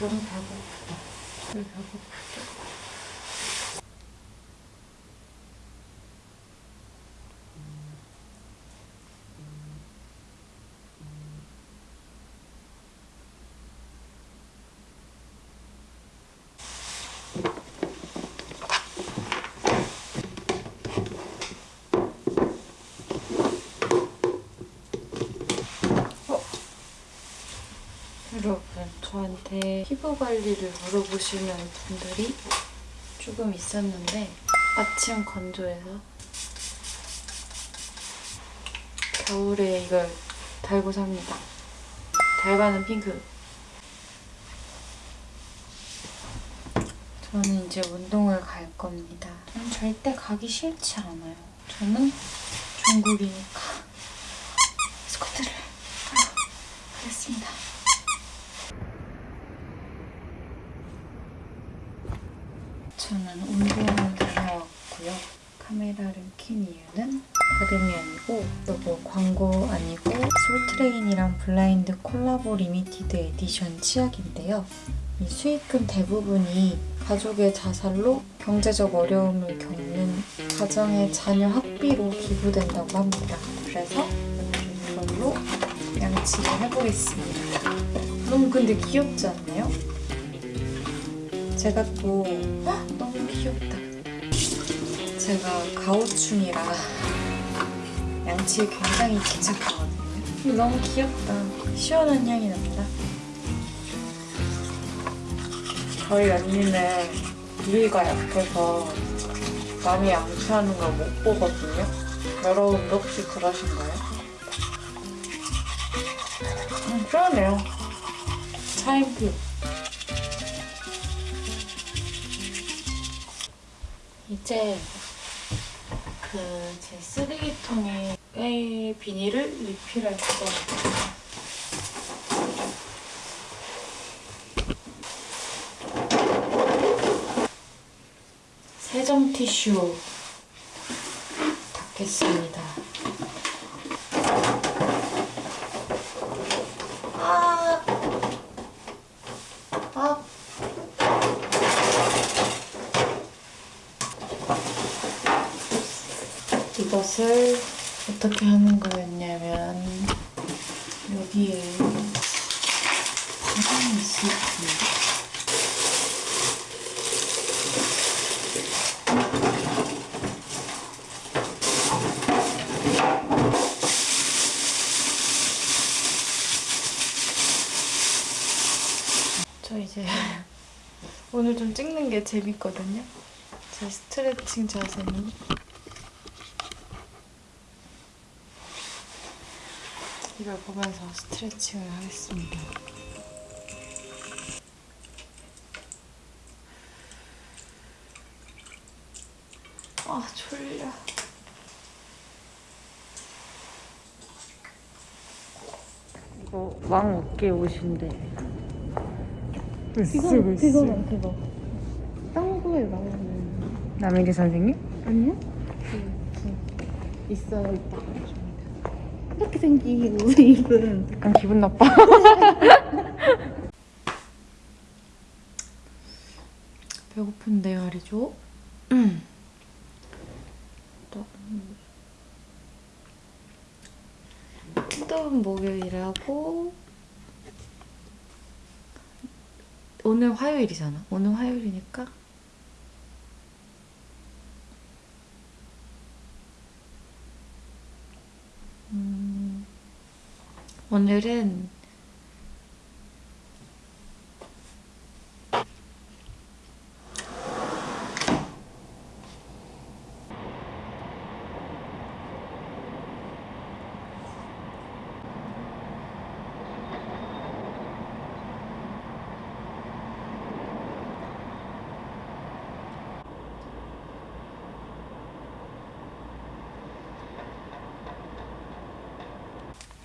너무 배고프다. 왜 배고프죠? 여러분, 저한테 피부 관리를 물어보시는 분들이 조금 있었는데 아침 건조해서 겨울에 이걸 달고 삽니다. 달바는 핑크. 저는 이제 운동을 갈 겁니다. 저는 절대 가기 싫지 않아요. 저는 중국이니까 솔트레인이랑 블라인드 콜라보 limited edition 치약인데요. 이 수익금 대부분이 가족의 자살로 경제적 어려움을 겪는 가정의 자녀 학비로 기부된다고 합니다. 그래서 이걸로 양치를 해보겠습니다. 너무 근데 귀엽지 않나요? 제가 또 헉, 너무 귀엽다. 제가 가오충이라 양치 굉장히 귀찮거든요. 너무 귀엽다. 시원한 향이 난다. 저희 언니는 비위가 약해서 남이 양치하는 걸 못 보거든요. 여러분도 혹시 그러신가요? 음, 시원해요. 차인표. 이제 그 제 쓰레기통에 의 비닐을 리필할 거예요. 세정 티슈 닦겠습니다. 아, 아. 이것을 어떻게 하는 거였냐면 여기에 바람이 있을 텐데 저 이제 오늘 좀 찍는 게 재밌거든요. 제 스트레칭 자세는 이걸 보면서 스트레칭을 하겠습니다. 아 졸려. 이거 왕 어깨 옷인데. 그거 그거는 그거 딴 거에 나오는 남일이 선생님? 아니요? 있어요 이렇게 생긴 옷을 입은 약간 기분 나빠. 또, 음. 뜨거운 목요일하고 오늘 화요일이잖아. 오늘 화요일이니까 오늘은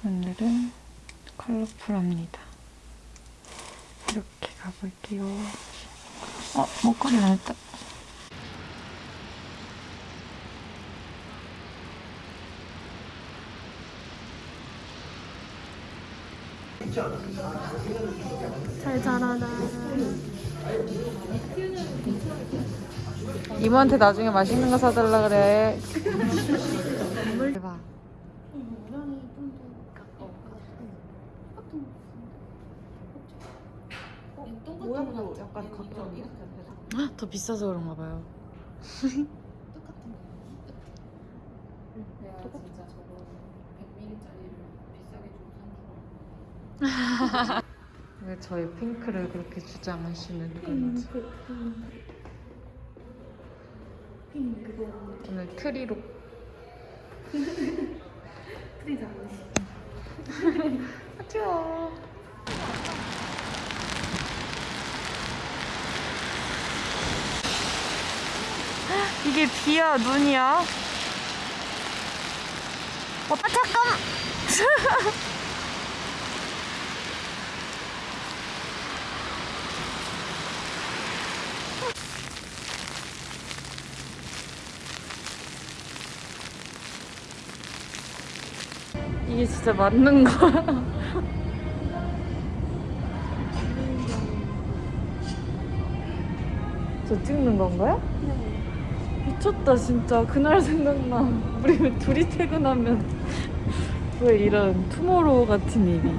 오늘은 컬러풀합니다. 이렇게 가볼게요. 어, 목걸이 나왔다. 잘 자라라. 이모한테 나중에 맛있는 거 사달라 그래. 대박. 모양이 좀더 가까워. 똑같은 약간 각져 이렇게 돼서 더 비싸서 그런가 봐요. 똑같은 거. 내가 진짜 저거 100ml짜리를 비싸게 주고 산 줄. 왜 저희 핑크를 그렇게 주장하시는 건지. 핑 그거 오늘 트리로 프리 장식. 하죠. 이게 비야 눈이야? 어 잠깐. 이게 진짜 맞는 거야? 저 찍는 건가요? 미쳤다 진짜. 그날 생각나. 우리 왜 둘이 퇴근하면 왜 이런 투모로우 같은 일이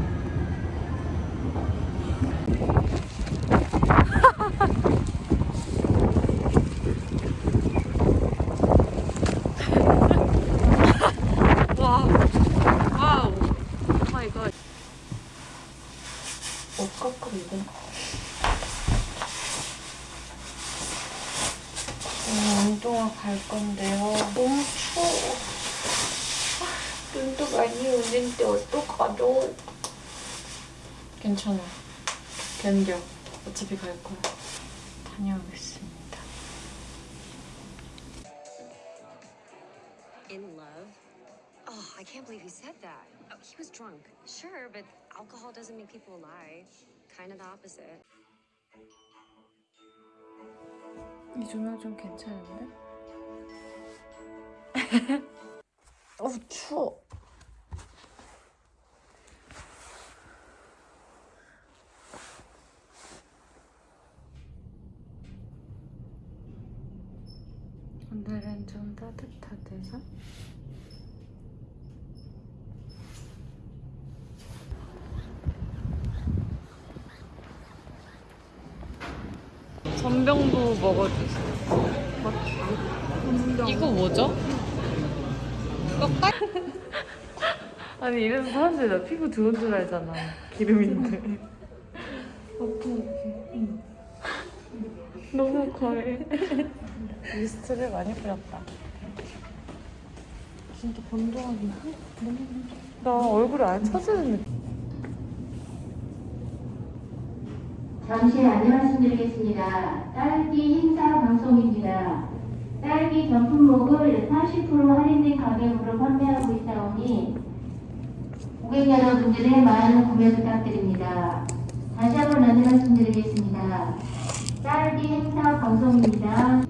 와 wow oh my god 옷 깎고 입은 오늘 운동하러 갈 건데요. 너무 추워. 아, 눈도 많이 오는데 어떡하죠? 괜찮아. 견뎌. 어차피 갈 거야. 다녀오겠습니다. In love? Oh, I can't believe he said that. Oh, he was drunk. Sure, but alcohol doesn't make people lie. Kind of the opposite. 이 조명 좀 괜찮은데? 어 추워. 오늘은 좀 따뜻하대서 전병도 먹어주세요. 이거 뭐죠? 꺾까? 아니 이래서 사람들이 나 피부 좋은 줄 알잖아. 기름인데. 너무 과해. 미스트를 많이 뿌렸다. 진짜 너무 나 얼굴이 안 차지는 느낌. 잠시 안내 말씀드리겠습니다. 딸기 행사 방송입니다. 딸기 전품목을 40% 할인된 가격으로 판매하고 있사오니 고객 여러분들의 많은 구매 부탁드립니다. 다시 한번 안내 말씀드리겠습니다. 딸기 행사 방송입니다.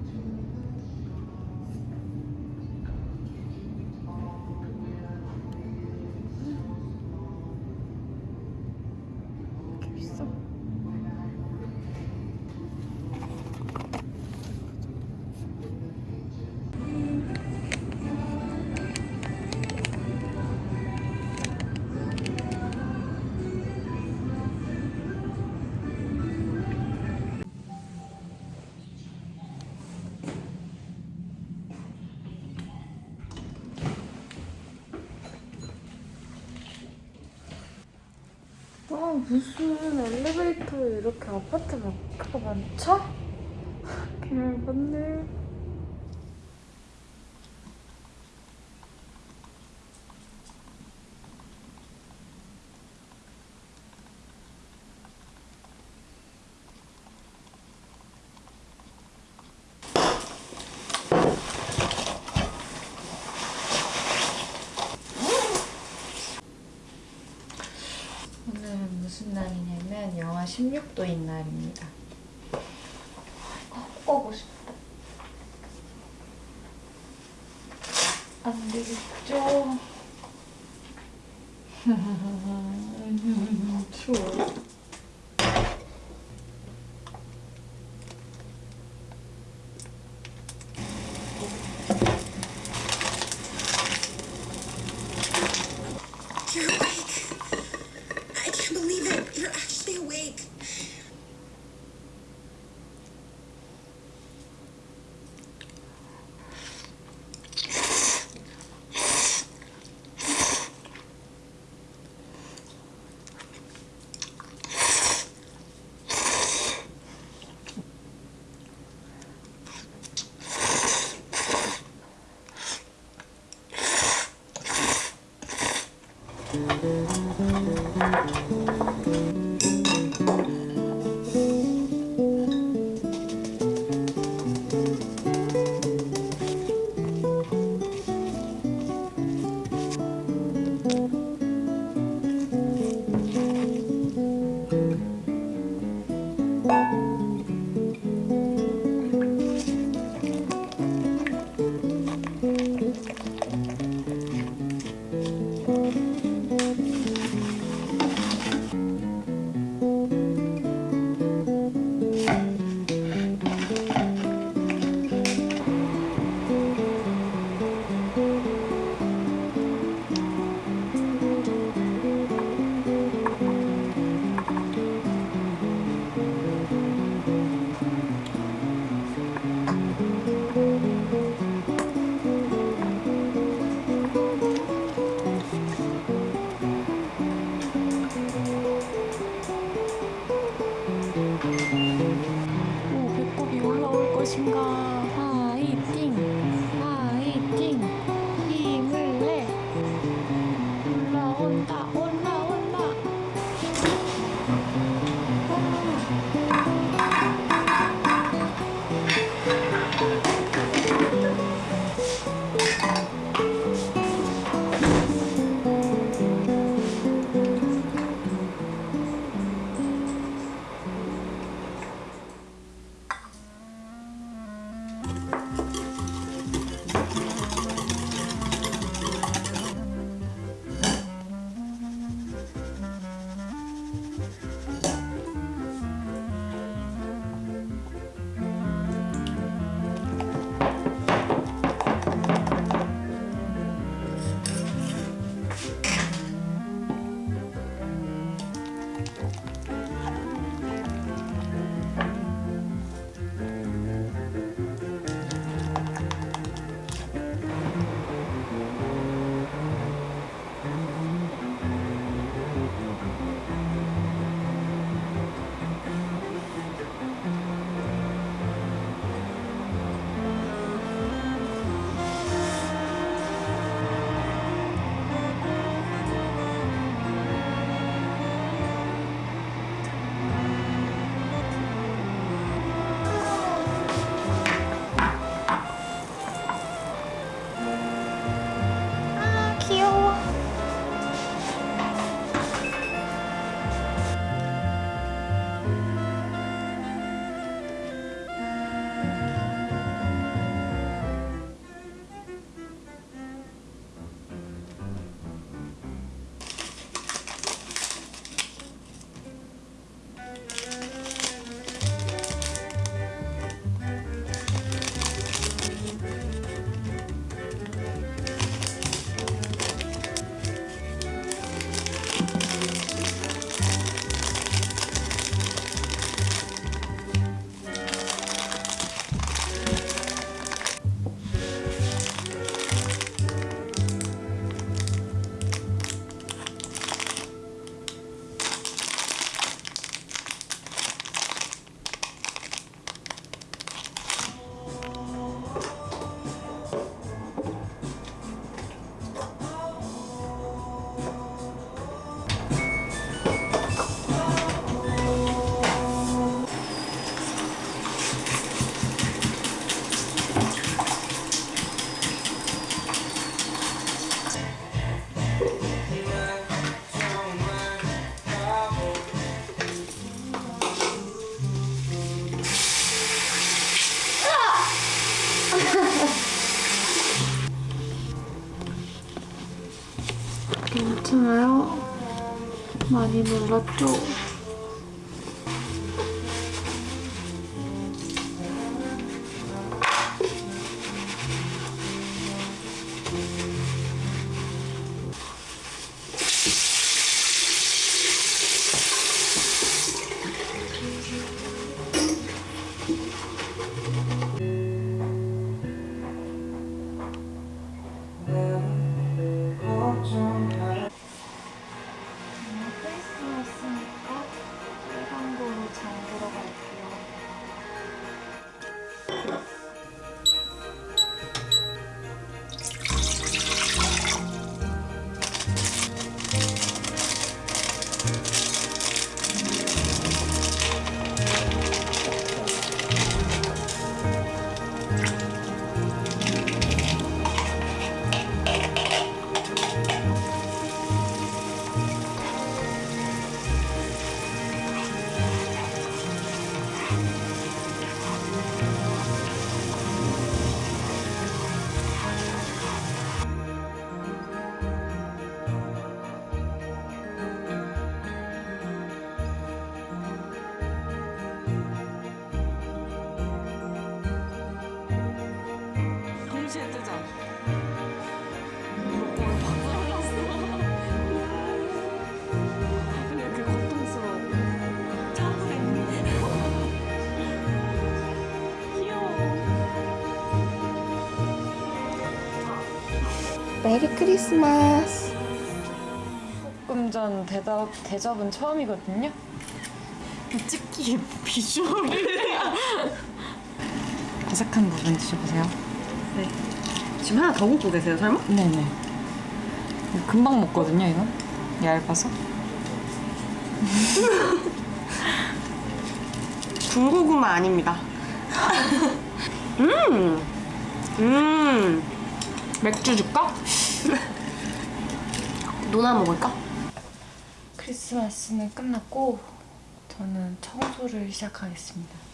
무슨 엘리베이터에 이렇게 아파트 마크가 많죠? 개열받네 오늘은 무슨 날이냐면 영하 16도인 날입니다. した 괜찮아요? 많이 놀랐죠? 크리스마스. 조금 전 대답, 대접은 처음이거든요. 찍기 비주얼이. 바삭한 부분 드셔보세요. 네. 지금 하나 더 굽고 계세요, 설마? 네네. 금방 먹거든요, 이건. 얇아서. 군고구마 아닙니다. 음! 음! 맥주 줄까? 노나 먹을까? 크리스마스는 끝났고 저는 청소를 시작하겠습니다.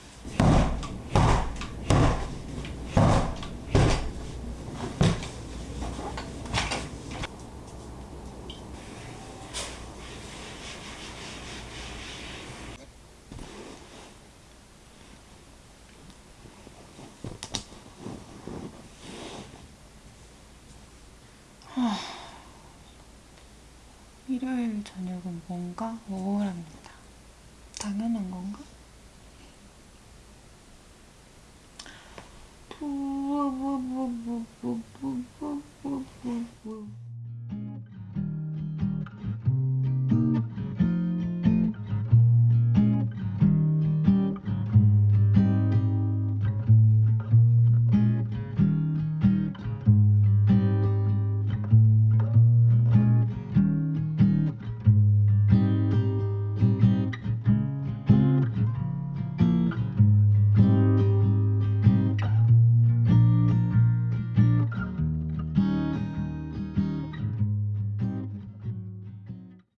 일요일 저녁은 뭔가 우울합니다. 당연한